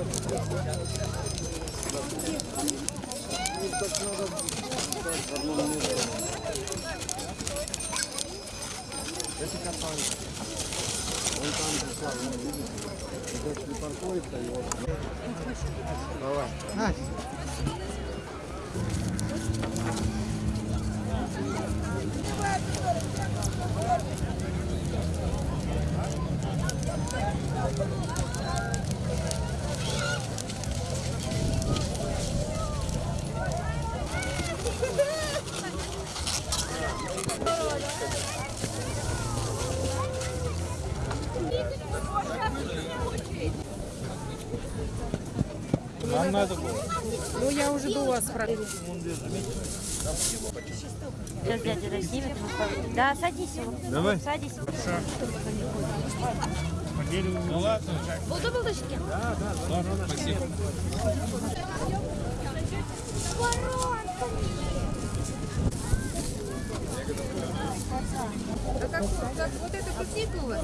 Это катан. Он там пришла, видите? Дочь не паркуется, его. Давай. Настя. Нам надо было. Ну, я уже до вас про... Сейчас дядя разнимет. Да, садись. вот. Давай. Садись. Ну ладно, Буду булочки? спасибо. А как, как вот это крутит у вас?